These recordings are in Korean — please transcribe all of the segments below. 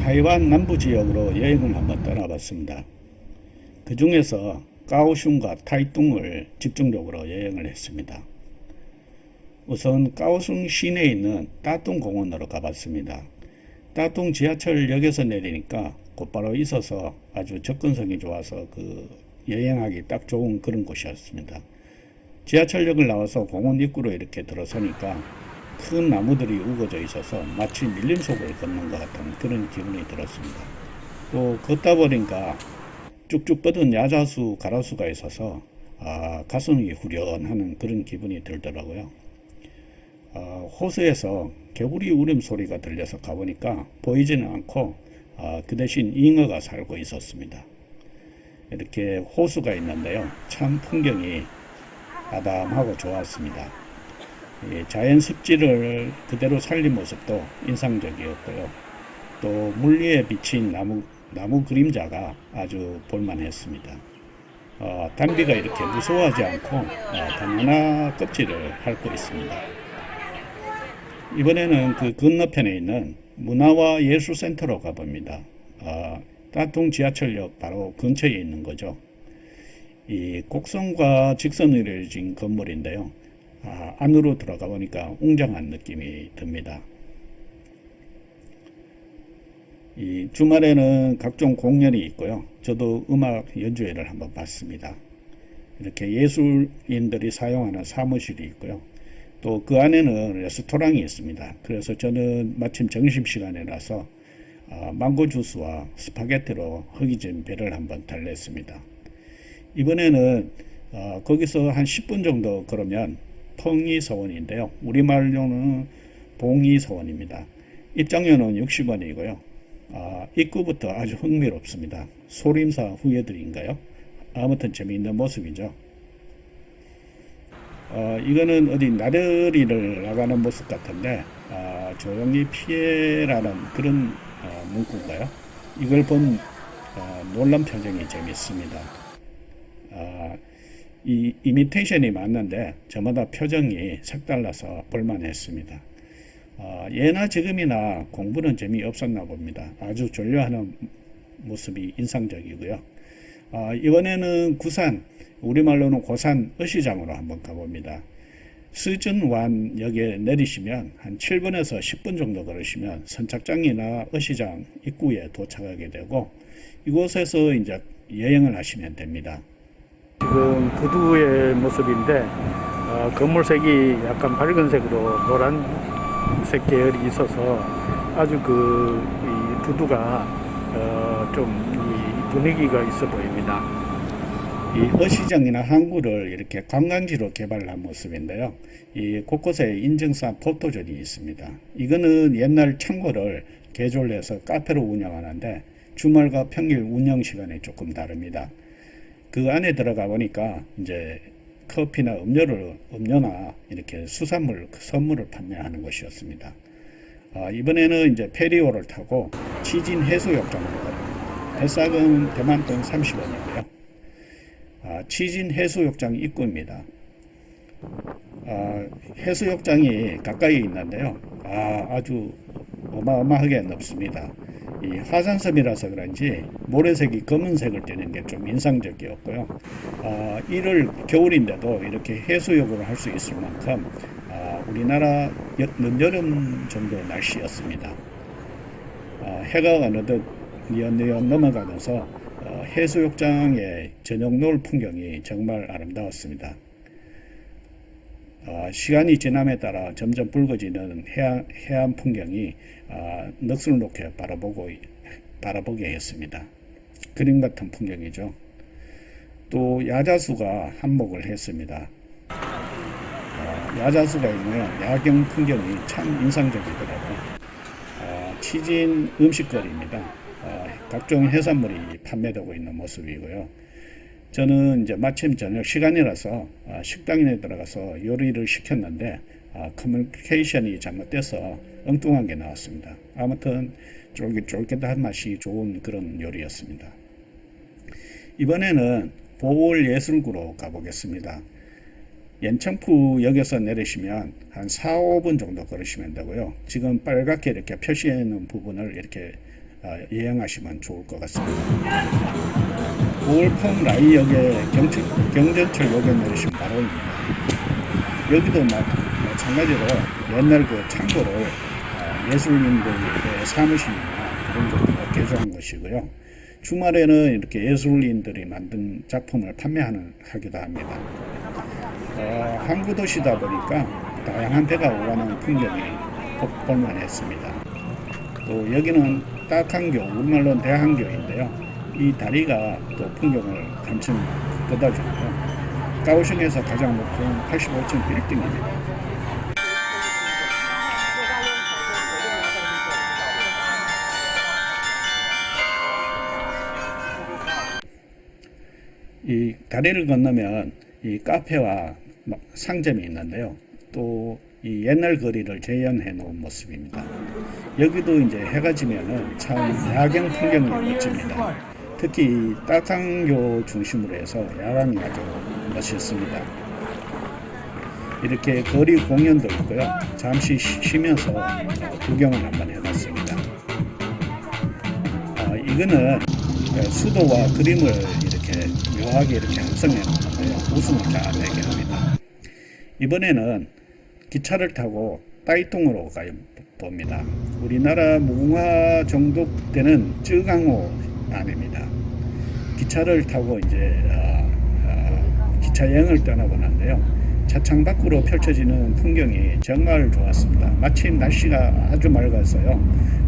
타이완 남부 지역으로 여행을 한번 떠나봤습니다. 그 중에서 까오슝과 타이뚱을 집중적으로 여행을 했습니다. 우선 까오슝 시내에 있는 따뚱 공원으로 가봤습니다. 따뚱 지하철역에서 내리니까 곧바로 있어서 아주 접근성이 좋아서 그 여행하기 딱 좋은 그런 곳이었습니다. 지하철역을 나와서 공원 입구로 이렇게 들어서니까 큰 나무들이 우거져 있어서 마치 밀림 속을 걷는 것 같은 그런 기분이 들었습니다. 또 걷다 보니까 쭉쭉 뻗은 야자수, 가라수가 있어서 아, 가슴이 후련하는 그런 기분이 들더라고요. 아, 호수에서 개구리 울음소리가 들려서 가보니까 보이지는 않고 아, 그 대신 잉어가 살고 있었습니다. 이렇게 호수가 있는데요. 참 풍경이 아담하고 좋았습니다. 자연 습지를 그대로 살린 모습도 인상적이었고요. 또 물리에 비친 나무, 나무 그림자가 아주 볼만했습니다. 어, 담비가 이렇게 무서워하지 않고 어, 바나나 껍질을 핥고 있습니다. 이번에는 그 건너편에 있는 문화와 예술센터로 가봅니다. 어, 따뚱 지하철역 바로 근처에 있는 거죠. 이 곡선과 직선으로 이루어진 건물인데요. 아, 안으로 들어가 보니까 웅장한 느낌이 듭니다. 이 주말에는 각종 공연이 있고요. 저도 음악 연주회를 한번 봤습니다. 이렇게 예술인들이 사용하는 사무실이 있고요. 또 그 안에는 레스토랑이 있습니다. 그래서 저는 마침 점심시간이라서 어, 망고 주스와 스파게티로 허기진 배를 한번 달랬습니다. 이번에는 어, 거기서 한 10분 정도 걸으면 펑이서원인데요. 우리말로는 봉이서원입니다. 입장료는 60원이고요. 아, 입구부터 아주 흥미롭습니다. 소림사 후예들인가요? 아무튼 재미있는 모습이죠. 어, 이거는 어디 나들이를 나가는 모습 같은데 아, 조용히 피해라는 그런 어, 문구인가요? 이걸 본 어, 놀란 표정이 재밌습니다. 아, 이 이미테이션이 맞는데 저마다 표정이 색달라서 볼만했습니다. 어, 예나 지금이나 공부는 재미없었나 봅니다. 아주 졸려하는 모습이 인상적이고요. 어, 이번에는 구산, 우리말로는 고산 어시장으로 한번 가봅니다. 스즌완 역에 내리시면 한 7분에서 10분 정도 걸으시면 선착장이나 어시장 입구에 도착하게 되고 이곳에서 이제 여행을 하시면 됩니다. 지금 구두의 모습인데 어, 건물색이 약간 밝은색으로 노란색 계열이 있어서 아주 그 두두가 어, 좀 분위기가 있어 보입니다. 이 어시장이나 항구를 이렇게 관광지로 개발한 모습인데요. 이 곳곳에 인증산 포토존이 있습니다. 이거는 옛날 창고를 개조해서 카페로 운영하는데 주말과 평일 운영 시간이 조금 다릅니다. 그 안에 들어가 보니까 이제 커피나 음료를 음료나 이렇게 수산물 선물을 판매하는 것이었습니다. 아, 이번에는 이제 페리오를 타고 치진 해수욕장으로 갑니다. 배싹은 대만돈 30원이고요. 아, 치진 해수욕장 입구입니다. 아, 해수욕장이 가까이 있는데요. 아, 아주 어마어마하게 넓습니다. 이 화산섬이라서 그런지 모래색이 검은색을 띠는 게 좀 인상적이었고요. 아, 이를 겨울인데도 이렇게 해수욕을 할 수 있을 만큼 아, 우리나라 늦여름 정도 날씨였습니다. 아, 해가 어느덧 뉘엿뉘엿 넘어가면서 어, 해수욕장의 저녁 노을 풍경이 정말 아름다웠습니다. 어, 시간이 지남에 따라 점점 붉어지는 해안, 해안 풍경이 어, 넋을 놓게 바라보고, 바라보게 했습니다. 그림 같은 풍경이죠. 또 야자수가 한몫을 했습니다. 어, 야자수가 있는 야경 풍경이 참 인상적이더라고요. 어, 치진 음식거리입니다. 어, 각종 해산물이 판매되고 있는 모습이고요. 저는 이제 마침 저녁 시간이라서 아, 식당에 들어가서 요리를 시켰는데 아, 커뮤니케이션이 잘못돼서 엉뚱한 게 나왔습니다. 아무튼 쫄깃쫄깃한 맛이 좋은 그런 요리였습니다. 이번에는 보울예술구로 가보겠습니다. 연청푸역에서 내리시면 한 4, 5분 정도 걸으시면 되고요. 지금 빨갛게 이렇게 표시해 놓은 부분을 이렇게 어, 여행하시면 좋을 것 같습니다. 9월 펑라이역에 경천, 경전철역에 내리시면 바로입니다. 여기도 마, 마찬가지로 옛날 그 창고를 어, 예술인들의 사무실이나 그런 것들을 개조한 것이고요. 주말에는 이렇게 예술인들이 만든 작품을 판매하는 하기도 합니다. 어, 항구 도시다 보니까 다양한 배가 오가는 풍경이 볼- 볼만했습니다. 또 여기는 딱한교, 우리말로는 대한교인데요. 이 다리가 또 풍경을 한층 돋아주고요. 가오슝에서 가장 높은 85층 빌딩입니다. 이 다리를 건너면 이 카페와 막 상점이 있는데요. 또 이 옛날 거리를 재현해 놓은 모습입니다. 여기도 이제 해가 지면은 참 야경 풍경이 멋집니다. 특히 딱항교 중심으로 해서 야광이 아주 멋있습니다. 이렇게 거리 공연도 있고요. 잠시 쉬- 쉬면서 어, 구경을 한번 해봤습니다. 아, 이거는 그 수도와 그림을 이렇게 묘하게 이렇게 합성해 놓는데요. 웃음을 잘 내게 합니다. 이번에는 기차를 타고 따이통으로 가요 봅니다. 우리나라 무궁화 정도 되는 쯔강호 안입니다. 기차를 타고 이제 어, 어, 기차 여행을 떠나보는데요. 차창 밖으로 펼쳐지는 풍경이 정말 좋았습니다. 마침 날씨가 아주 맑아서요.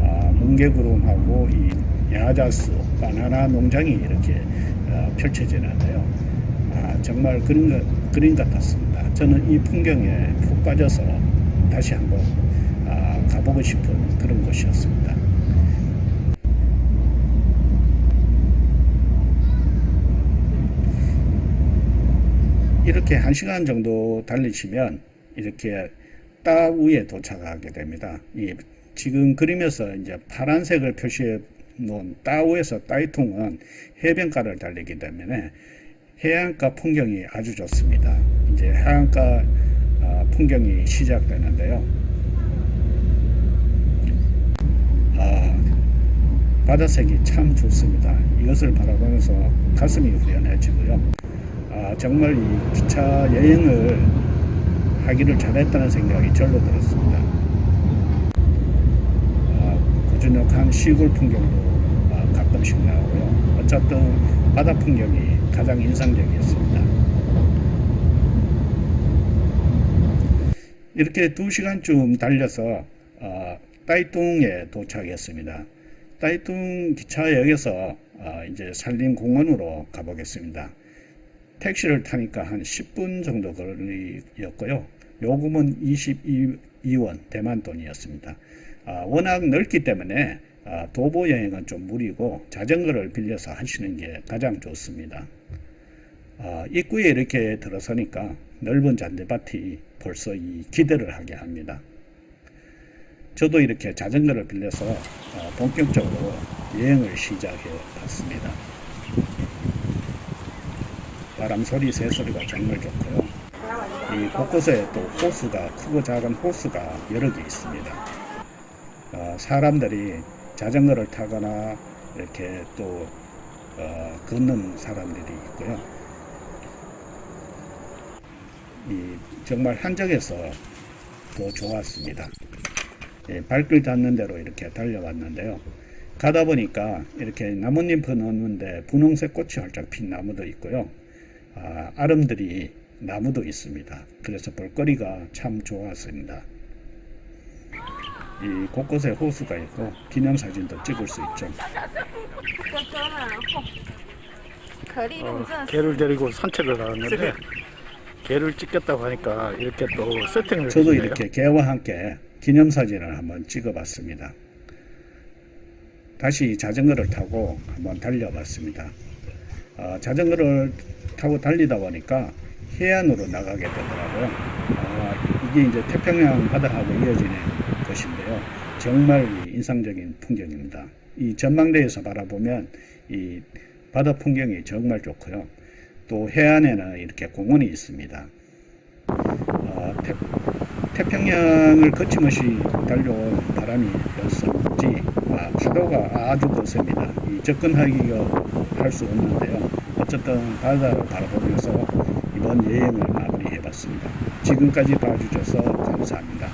아, 뭉게구름하고 이 야자수, 바나나 농장이 이렇게 어, 펼쳐지는데요. 아, 정말 그림, 같- 그림 같았습니다. 저는 이 풍경에 푹 빠져서 다시 한번 아, 가보고 싶은 그런 곳이었습니다. 이렇게 한 시간 정도 달리시면 이렇게 따 위에 도착하게 됩니다. 이 지금 그림에서 이제 파란색을 표시해 놓은 따우에서 따이통은 해변가를 달리기 때문에 해안가 풍경이 아주 좋습니다. 이제 해안가 아, 풍경이 시작되는데요. 아, 바다색이 참 좋습니다. 이것을 바라보면서 가슴이 후련해지고요. 아, 정말 이 기차 여행을 하기를 잘했다는 생각이 절로 들었습니다. 아, 고즈넉한 시골 풍경도 아, 가끔씩 나오고요. 어쨌든 바다 풍경이 가장 인상적이었습니다. 이렇게 두 시간쯤 달려서 어, 따이뚱에 도착했습니다. 따이뚱 기차역에서 어, 이제 산림공원으로 가보겠습니다. 택시를 타니까 한 10분 정도 거리였고요. 요금은 22원 대만 돈이었습니다. 아, 워낙 넓기 때문에 아, 도보 여행은 좀 무리고 자전거를 빌려서 하시는 게 가장 좋습니다. 아, 입구에 이렇게 들어서니까 넓은 잔디밭이 벌써 이 기대를 하게 합니다. 저도 이렇게 자전거를 빌려서 어, 본격적으로 여행을 시작해 봤습니다. 바람 소리, 새 소리가 정말 좋고요. 이 곳곳에 또 호수가 크고 작은 호수가 여러 개 있습니다. 어, 사람들이 자전거를 타거나 이렇게 또 어, 걷는 사람들이 있고요. 이 정말 한적해서 더 좋았습니다. 예, 발길 닿는 대로 이렇게 달려왔는데요. 가다 보니까 이렇게 나뭇잎은 없는데 분홍색 꽃이 활짝 핀 나무도 있고요. 아, 름들이 나무도 있습니다. 그래서 볼거리가 참 좋았습니다. 이 곳곳에 호수가 있고 기념사진도 찍을 수 있죠. 어, 개를 데리고 산책을 나왔는데 네. 개를 찍겠다고 하니까 이렇게 또 세팅을 저도 해주네요. 이렇게 개와 함께 기념사진을 한번 찍어봤습니다. 다시 자전거를 타고 한번 달려봤습니다. 어, 자전거를 타고 달리다 보니까 해안으로 나가게 되더라고요. 아, 이게 이제 태평양 바다하고 이어지는 것인데요. 정말 인상적인 풍경입니다. 이 전망대에서 바라보면 이 바다 풍경이 정말 좋고요. 또 해안에는 이렇게 공원이 있습니다. 어, 태, 태평양을 거침없이 달려온 바람이었을지 아, 파도가 아주 거셉니다. 이 접근하기가 할 수 없는데요. 어쨌든 바다를 바라보면서 이번 여행을 마무리해봤습니다. 지금까지 봐주셔서 감사합니다.